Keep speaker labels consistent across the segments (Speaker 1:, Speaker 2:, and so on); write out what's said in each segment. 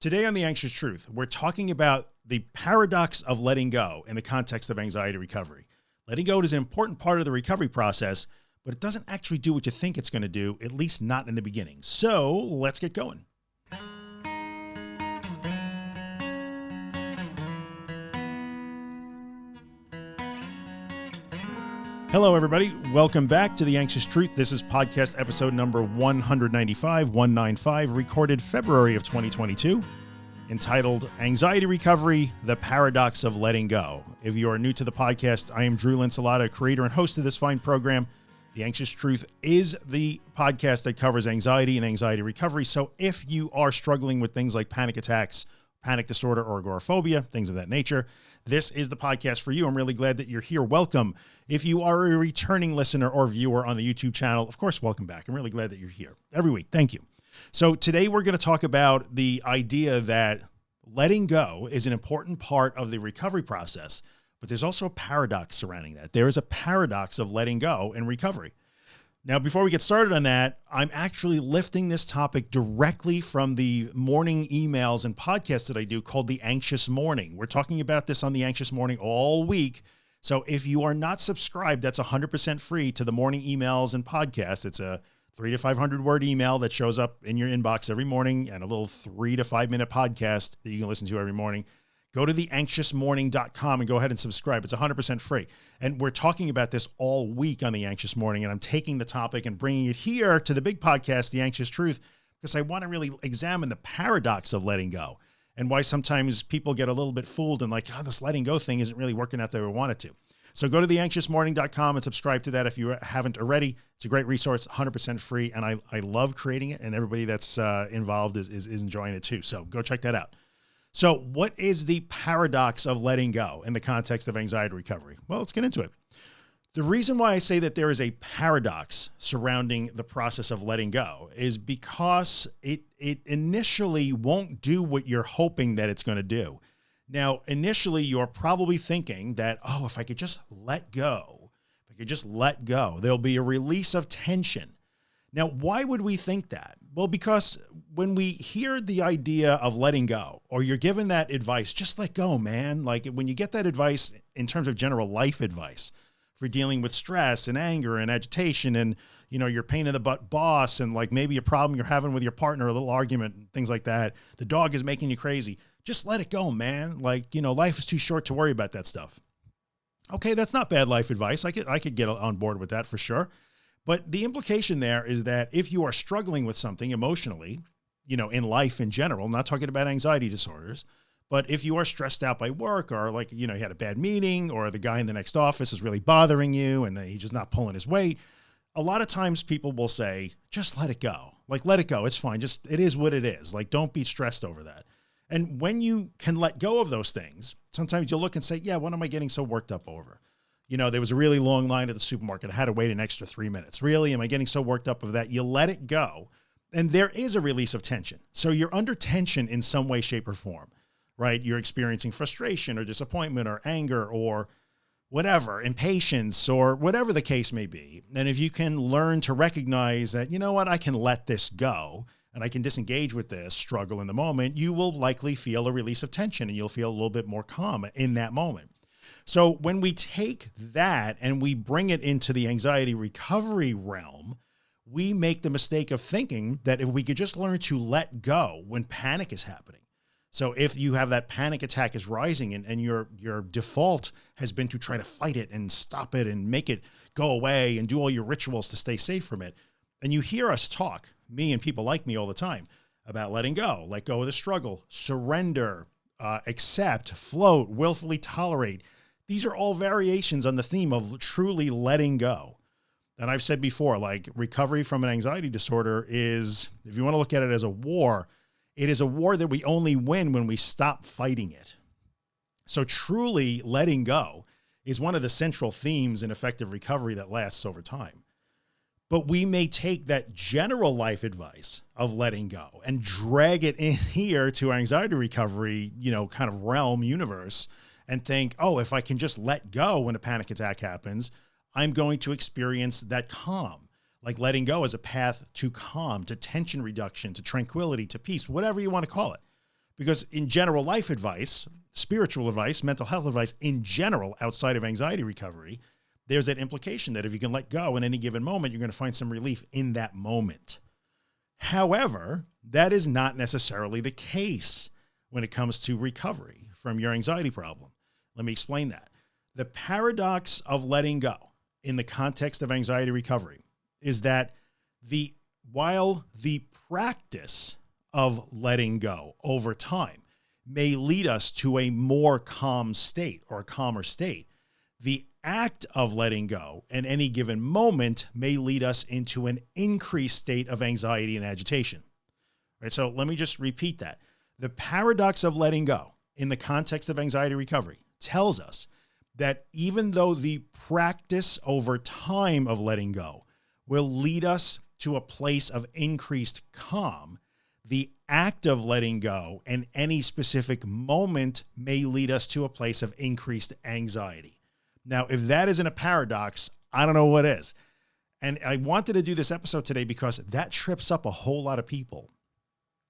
Speaker 1: Today on The Anxious Truth, we're talking about the paradox of letting go in the context of anxiety recovery. Letting go is an important part of the recovery process, but it doesn't actually do what you think it's going to do, at least not in the beginning. So let's get going. Hello, everybody. Welcome back to The Anxious Truth. This is podcast episode number 195, 195, recorded February of 2022, entitled Anxiety Recovery, The Paradox of Letting Go. If you are new to the podcast, I am Drew Linsalata, creator and host of this fine program. The Anxious Truth is the podcast that covers anxiety and anxiety recovery. So if you are struggling with things like panic attacks, panic disorder, or agoraphobia, things of that nature, this is the podcast for you. I'm really glad that you're here. Welcome. If you are a returning listener or viewer on the YouTube channel, of course, welcome back. I'm really glad that you're here every week. Thank you. So today we're going to talk about the idea that letting go is an important part of the recovery process, but there's also a paradox surrounding that. There is a paradox of letting go in recovery. Now, before we get started on that, I'm actually lifting this topic directly from the morning emails and podcasts that I do called the anxious morning. We're talking about this on the anxious morning all week so if you are not subscribed, that's 100% free to the morning emails and podcasts. It's a three to 500 word email that shows up in your inbox every morning and a little three to five minute podcast that you can listen to every morning. Go to theanxiousmorning.com and go ahead and subscribe. It's 100% free. And we're talking about this all week on the anxious morning. And I'm taking the topic and bringing it here to the big podcast, the anxious truth, because I want to really examine the paradox of letting go and why sometimes people get a little bit fooled and like, oh, this letting go thing isn't really working out the way we want it to. So go to theanxiousmorning.com and subscribe to that if you haven't already. It's a great resource, 100% free. And I, I love creating it and everybody that's uh, involved is, is, is enjoying it too. So go check that out. So what is the paradox of letting go in the context of anxiety recovery? Well, let's get into it. The reason why I say that there is a paradox surrounding the process of letting go is because it, it initially won't do what you're hoping that it's going to do. Now, initially you're probably thinking that, oh, if I could just let go, if I could just let go, there'll be a release of tension. Now, why would we think that? Well, because when we hear the idea of letting go, or you're given that advice, just let go, man. Like when you get that advice in terms of general life advice, for dealing with stress and anger and agitation and, you know, your pain in the butt boss and like maybe a problem you're having with your partner, a little argument, things like that. The dog is making you crazy. Just let it go, man. Like, you know, life is too short to worry about that stuff. Okay. That's not bad life advice. I could, I could get on board with that for sure. But the implication there is that if you are struggling with something emotionally, you know, in life in general, not talking about anxiety disorders, but if you are stressed out by work or like, you know, you had a bad meeting or the guy in the next office is really bothering you and he's just not pulling his weight. A lot of times people will say, just let it go. Like, let it go. It's fine. Just, it is what it is. Like, don't be stressed over that. And when you can let go of those things, sometimes you'll look and say, yeah, what am I getting so worked up over? You know, there was a really long line at the supermarket. I had to wait an extra three minutes. Really? Am I getting so worked up of that? You let it go. And there is a release of tension. So you're under tension in some way, shape or form right? You're experiencing frustration or disappointment or anger or whatever, impatience or whatever the case may be. And if you can learn to recognize that, you know what, I can let this go and I can disengage with this struggle in the moment, you will likely feel a release of tension and you'll feel a little bit more calm in that moment. So when we take that and we bring it into the anxiety recovery realm, we make the mistake of thinking that if we could just learn to let go when panic is happening, so if you have that panic attack is rising and, and your, your default has been to try to fight it and stop it and make it go away and do all your rituals to stay safe from it. And you hear us talk, me and people like me all the time about letting go, let go of the struggle, surrender, uh, accept, float, willfully tolerate. These are all variations on the theme of truly letting go. And I've said before, like recovery from an anxiety disorder is, if you want to look at it as a war, it is a war that we only win when we stop fighting it. So truly letting go is one of the central themes in effective recovery that lasts over time. But we may take that general life advice of letting go and drag it in here to anxiety recovery, you know, kind of realm universe and think, oh, if I can just let go when a panic attack happens, I'm going to experience that calm like letting go as a path to calm, to tension reduction, to tranquility, to peace, whatever you want to call it. Because in general life advice, spiritual advice, mental health advice in general, outside of anxiety recovery, there's that implication that if you can let go in any given moment, you're going to find some relief in that moment. However, that is not necessarily the case when it comes to recovery from your anxiety problem. Let me explain that. The paradox of letting go in the context of anxiety recovery is that the while the practice of letting go over time may lead us to a more calm state or a calmer state, the act of letting go in any given moment may lead us into an increased state of anxiety and agitation. Right. So let me just repeat that. The paradox of letting go in the context of anxiety recovery tells us that even though the practice over time of letting go will lead us to a place of increased calm, the act of letting go and any specific moment may lead us to a place of increased anxiety. Now, if that isn't a paradox, I don't know what is. And I wanted to do this episode today because that trips up a whole lot of people.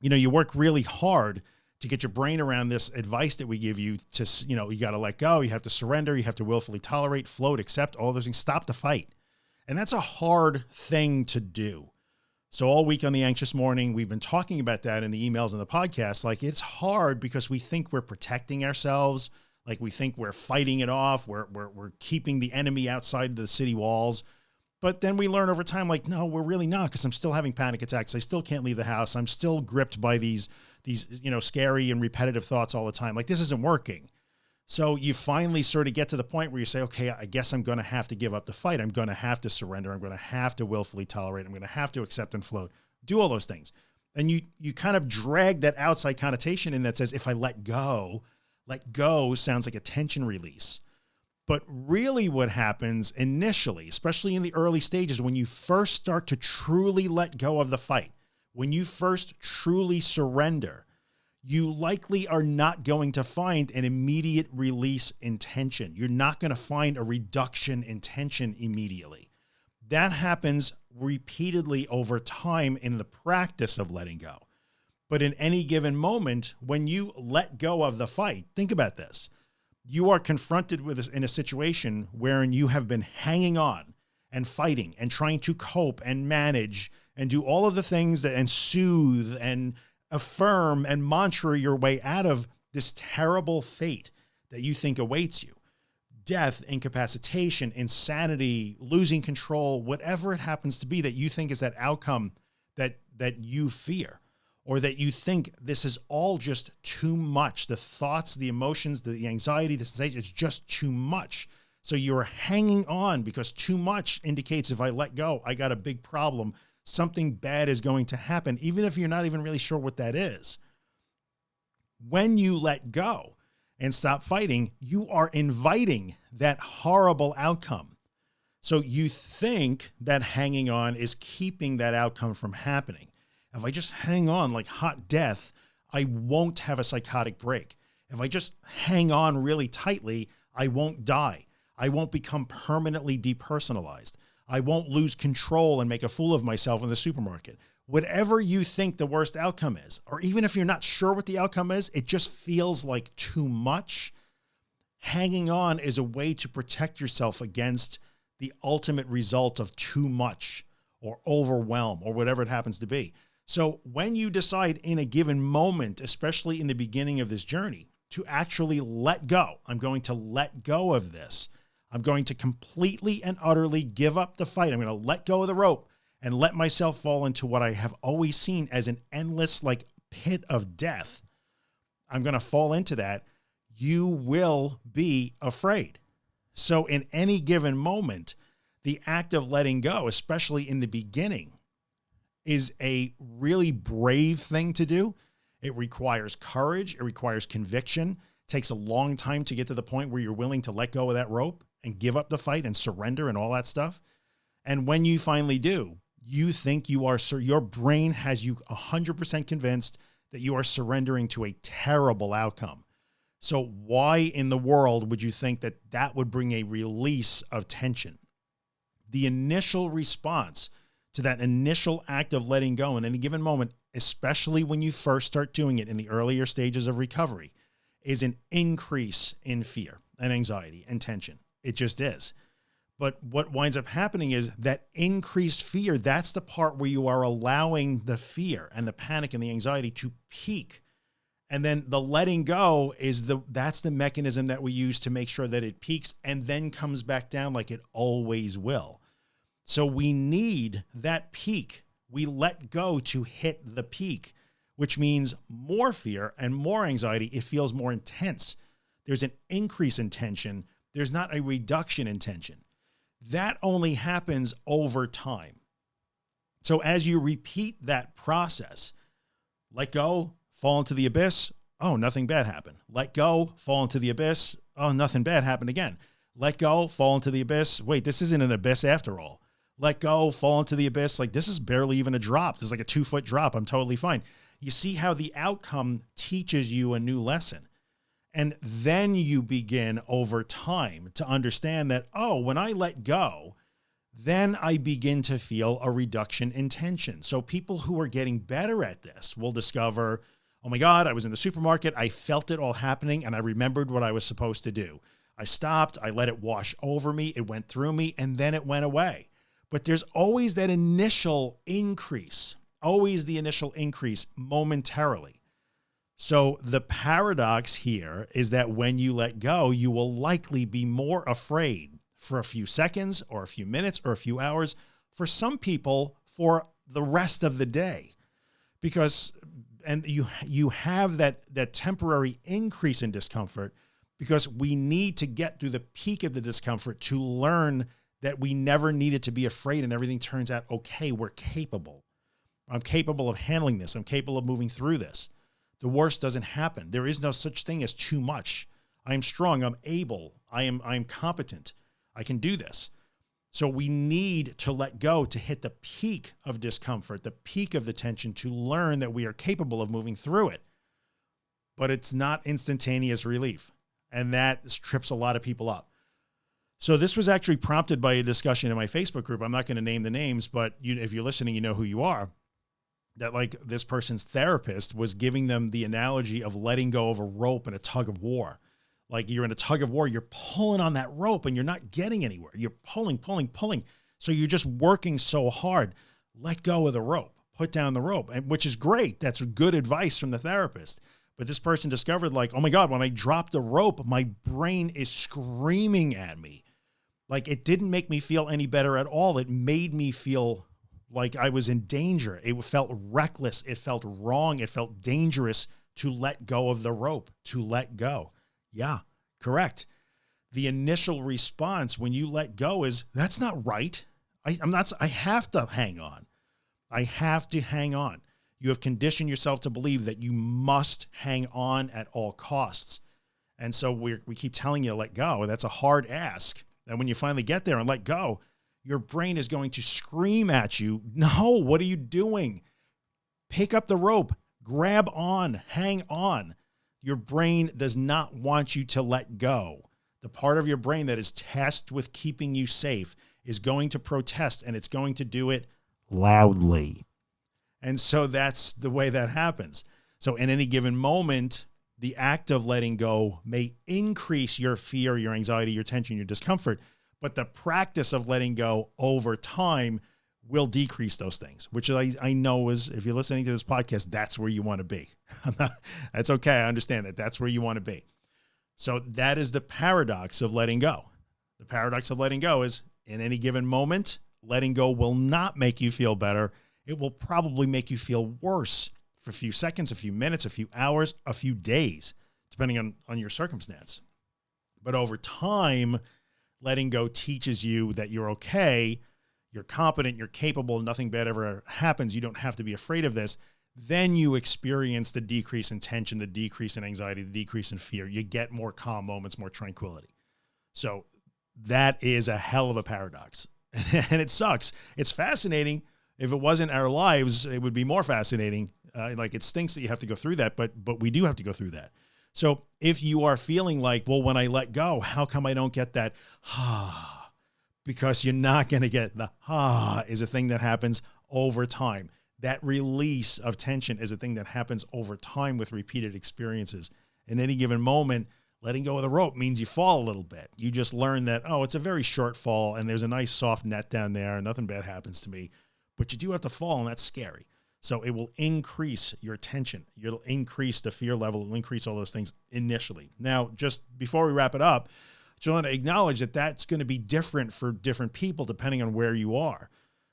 Speaker 1: You know, you work really hard to get your brain around this advice that we give you to, you know, you got to let go, you have to surrender, you have to willfully tolerate, float, accept all those things, stop the fight. And that's a hard thing to do. So all week on the anxious morning, we've been talking about that in the emails and the podcast. Like it's hard because we think we're protecting ourselves. Like we think we're fighting it off. We're, we're, we're keeping the enemy outside the city walls. But then we learn over time, like, no, we're really not because I'm still having panic attacks. I still can't leave the house. I'm still gripped by these, these, you know, scary and repetitive thoughts all the time. Like this isn't working. So you finally sort of get to the point where you say, okay, I guess I'm going to have to give up the fight. I'm going to have to surrender. I'm going to have to willfully tolerate. I'm going to have to accept and float, do all those things. And you, you kind of drag that outside connotation in that says, if I let go, let go sounds like a tension release. But really what happens initially, especially in the early stages, when you first start to truly let go of the fight, when you first truly surrender, you likely are not going to find an immediate release in tension. You're not going to find a reduction in tension immediately. That happens repeatedly over time in the practice of letting go. But in any given moment, when you let go of the fight, think about this. You are confronted with this in a situation wherein you have been hanging on and fighting and trying to cope and manage and do all of the things that and soothe and affirm and mantra your way out of this terrible fate that you think awaits you. Death, incapacitation, insanity, losing control, whatever it happens to be that you think is that outcome that, that you fear or that you think this is all just too much. The thoughts, the emotions, the anxiety, the sensation, it's just too much. So you're hanging on because too much indicates if I let go, I got a big problem something bad is going to happen, even if you're not even really sure what that is. When you let go and stop fighting, you are inviting that horrible outcome. So you think that hanging on is keeping that outcome from happening. If I just hang on like hot death, I won't have a psychotic break. If I just hang on really tightly, I won't die. I won't become permanently depersonalized. I won't lose control and make a fool of myself in the supermarket. Whatever you think the worst outcome is, or even if you're not sure what the outcome is, it just feels like too much. Hanging on is a way to protect yourself against the ultimate result of too much or overwhelm or whatever it happens to be. So when you decide in a given moment, especially in the beginning of this journey, to actually let go, I'm going to let go of this I'm going to completely and utterly give up the fight. I'm going to let go of the rope and let myself fall into what I have always seen as an endless like pit of death. I'm going to fall into that. You will be afraid. So in any given moment, the act of letting go, especially in the beginning, is a really brave thing to do. It requires courage. It requires conviction. It takes a long time to get to the point where you're willing to let go of that rope and give up the fight and surrender and all that stuff. And when you finally do, you think you are, sir, your brain has you 100% convinced that you are surrendering to a terrible outcome. So why in the world would you think that that would bring a release of tension? The initial response to that initial act of letting go in any given moment especially when you first start doing it in the earlier stages of recovery, is an increase in fear and anxiety and tension. It just is. But what winds up happening is that increased fear, that's the part where you are allowing the fear and the panic and the anxiety to peak. And then the letting go is the, that's the mechanism that we use to make sure that it peaks and then comes back down like it always will. So we need that peak. We let go to hit the peak, which means more fear and more anxiety. It feels more intense. There's an increase in tension. There's not a reduction in tension that only happens over time. So as you repeat that process, let go, fall into the abyss. Oh, nothing bad happened. Let go, fall into the abyss. Oh, nothing bad happened again. Let go, fall into the abyss. Wait, this isn't an abyss after all. Let go, fall into the abyss. Like this is barely even a drop. This is like a two foot drop. I'm totally fine. You see how the outcome teaches you a new lesson. And then you begin over time to understand that, oh, when I let go, then I begin to feel a reduction in tension. So people who are getting better at this will discover, oh my God, I was in the supermarket. I felt it all happening and I remembered what I was supposed to do. I stopped, I let it wash over me. It went through me and then it went away. But there's always that initial increase, always the initial increase momentarily. So the paradox here is that when you let go, you will likely be more afraid for a few seconds or a few minutes or a few hours for some people for the rest of the day. Because and you you have that that temporary increase in discomfort because we need to get through the peak of the discomfort to learn that we never needed to be afraid and everything turns out okay. We're capable. I'm capable of handling this. I'm capable of moving through this the worst doesn't happen. There is no such thing as too much. I am strong. I'm able. I am, I am competent. I can do this. So we need to let go to hit the peak of discomfort, the peak of the tension to learn that we are capable of moving through it. But it's not instantaneous relief. And that trips a lot of people up. So this was actually prompted by a discussion in my Facebook group. I'm not going to name the names, but you, if you're listening, you know who you are that like this person's therapist was giving them the analogy of letting go of a rope in a tug of war. Like you're in a tug of war, you're pulling on that rope and you're not getting anywhere. You're pulling, pulling, pulling. So you're just working so hard. Let go of the rope, put down the rope, and which is great. That's good advice from the therapist. But this person discovered like, oh my God, when I dropped the rope, my brain is screaming at me. Like it didn't make me feel any better at all. It made me feel like I was in danger. It felt reckless. It felt wrong. It felt dangerous to let go of the rope, to let go. Yeah, correct. The initial response when you let go is that's not right. I, I'm not, I have to hang on. I have to hang on. You have conditioned yourself to believe that you must hang on at all costs. And so we we keep telling you to let go. That's a hard ask. And when you finally get there and let go, your brain is going to scream at you. No, what are you doing? Pick up the rope, grab on, hang on. Your brain does not want you to let go. The part of your brain that is tasked with keeping you safe is going to protest and it's going to do it loudly. And so that's the way that happens. So in any given moment, the act of letting go may increase your fear, your anxiety, your tension, your discomfort, but the practice of letting go over time will decrease those things, which I, I know is, if you're listening to this podcast, that's where you want to be. that's okay. I understand that that's where you want to be. So that is the paradox of letting go. The paradox of letting go is in any given moment, letting go will not make you feel better. It will probably make you feel worse for a few seconds, a few minutes, a few hours, a few days, depending on, on your circumstance. But over time, letting go teaches you that you're okay, you're competent, you're capable, nothing bad ever happens. You don't have to be afraid of this. Then you experience the decrease in tension, the decrease in anxiety, the decrease in fear. You get more calm moments, more tranquility. So that is a hell of a paradox and it sucks. It's fascinating. If it wasn't our lives, it would be more fascinating. Uh, like it stinks that you have to go through that, but, but we do have to go through that. So if you are feeling like, well, when I let go, how come I don't get that? Ah, because you're not going to get the ah is a thing that happens over time. that release of tension is a thing that happens over time with repeated experiences. In any given moment, letting go of the rope means you fall a little bit. You just learn that, oh, it's a very short fall and there's a nice soft net down there and nothing bad happens to me. But you do have to fall and that's scary. So it will increase your tension. You'll increase the fear level. It'll increase all those things initially. Now, just before we wrap it up, just want to acknowledge that that's going to be different for different people depending on where you are.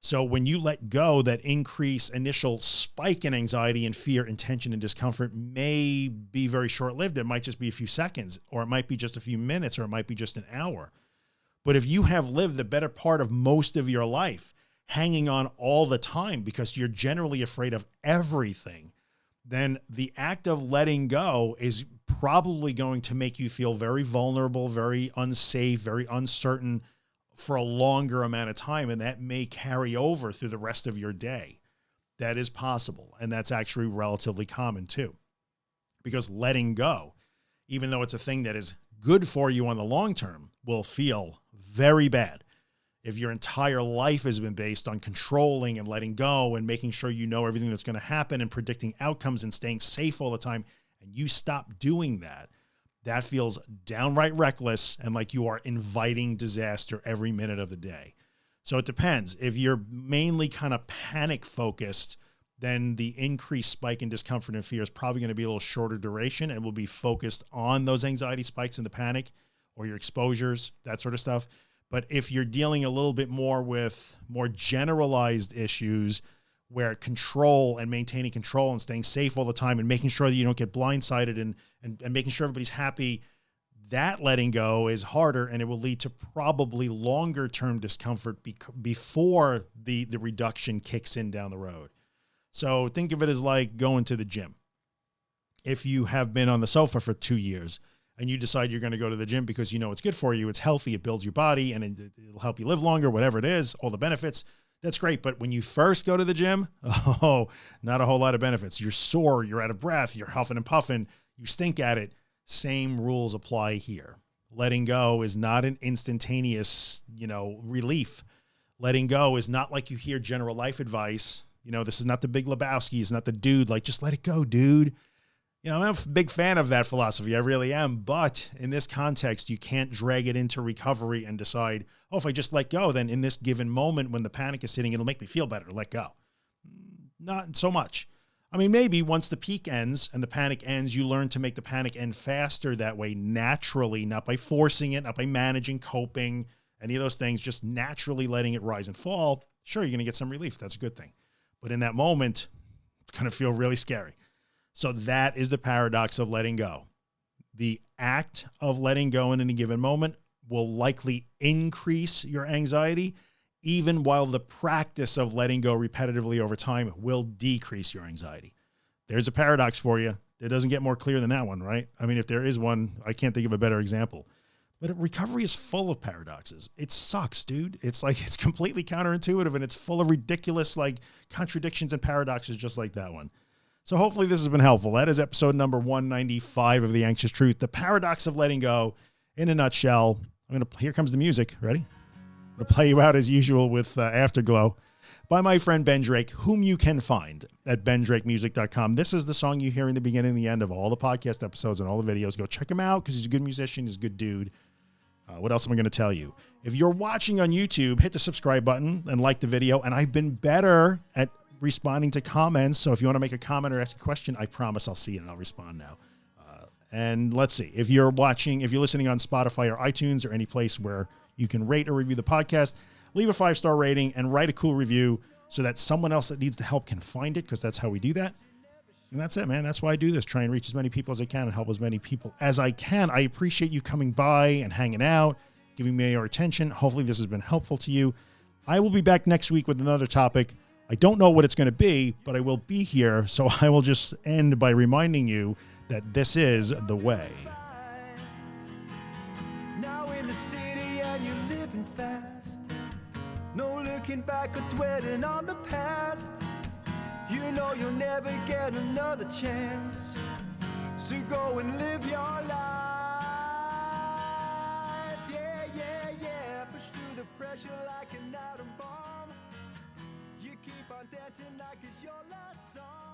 Speaker 1: So when you let go, that increase initial spike in anxiety and fear and tension and discomfort may be very short lived. It might just be a few seconds, or it might be just a few minutes, or it might be just an hour. But if you have lived the better part of most of your life hanging on all the time because you're generally afraid of everything, then the act of letting go is probably going to make you feel very vulnerable, very unsafe, very uncertain for a longer amount of time. And that may carry over through the rest of your day. That is possible. And that's actually relatively common too, because letting go, even though it's a thing that is good for you on the long term, will feel very bad if your entire life has been based on controlling and letting go and making sure you know everything that's going to happen and predicting outcomes and staying safe all the time, and you stop doing that, that feels downright reckless and like you are inviting disaster every minute of the day. So it depends. If you're mainly kind of panic focused, then the increased spike in discomfort and fear is probably going to be a little shorter duration and will be focused on those anxiety spikes and the panic or your exposures, that sort of stuff. But if you're dealing a little bit more with more generalized issues where control and maintaining control and staying safe all the time and making sure that you don't get blindsided and, and, and making sure everybody's happy, that letting go is harder and it will lead to probably longer term discomfort before the, the reduction kicks in down the road. So think of it as like going to the gym. If you have been on the sofa for two years, and you decide you're going to go to the gym because you know it's good for you, it's healthy, it builds your body and it, will help you live longer, whatever it is, all the benefits, that's great. But when you first go to the gym, oh, not a whole lot of benefits. You're sore, you're out of breath, you're huffing and puffing, you stink at it. Same rules apply here. Letting go is not an instantaneous, you know, relief. Letting go is not like you hear general life advice. You know, this is not the big Lebowski. It's not the dude like, just let it go, dude you know, I'm a big fan of that philosophy. I really am. But in this context, you can't drag it into recovery and decide, oh, if I just let go, then in this given moment when the panic is hitting, it'll make me feel better let go. Not so much. I mean, maybe once the peak ends and the panic ends, you learn to make the panic end faster that way naturally, not by forcing it, not by managing, coping, any of those things, just naturally letting it rise and fall. Sure, you're going to get some relief. That's a good thing. But in that moment, it's going to feel really scary. So that is the paradox of letting go. The act of letting go in any given moment will likely increase your anxiety, even while the practice of letting go repetitively over time will decrease your anxiety. There's a paradox for you. It doesn't get more clear than that one, right? I mean, if there is one, I can't think of a better example. But recovery is full of paradoxes. It sucks, dude. It's like, it's completely counterintuitive and it's full of ridiculous like contradictions and paradoxes just like that one. So hopefully this has been helpful. That is episode number 195 of The Anxious Truth, the paradox of letting go in a nutshell. I'm going to, here comes the music. Ready? I'm going to play you out as usual with uh, Afterglow by my friend Ben Drake, whom you can find at bendrakemusic.com. This is the song you hear in the beginning and the end of all the podcast episodes and all the videos. Go check him out because he's a good musician. He's a good dude. Uh, what else am I going to tell you? If you're watching on YouTube, hit the subscribe button and like the video. And I've been better at responding to comments. So if you want to make a comment or ask a question, I promise I'll see it and I'll respond now. Uh, and let's see if you're watching, if you're listening on Spotify or iTunes or any place where you can rate or review the podcast, leave a five-star rating and write a cool review so that someone else that needs the help can find it. Cause that's how we do that. And that's it, man. That's why I do this. Try and reach as many people as I can and help as many people as I can. I appreciate you coming by and hanging out, giving me your attention. Hopefully this has been helpful to you. I will be back next week with another topic. I don't know what it's going to be, but I will be here. So I will just end by reminding you that this is the way. Back or dwelling on the past. You know you'll never get another chance. So go and live your life. Yeah, yeah, yeah. Push through the pressure like an atom on
Speaker 2: dancing like it's your last song.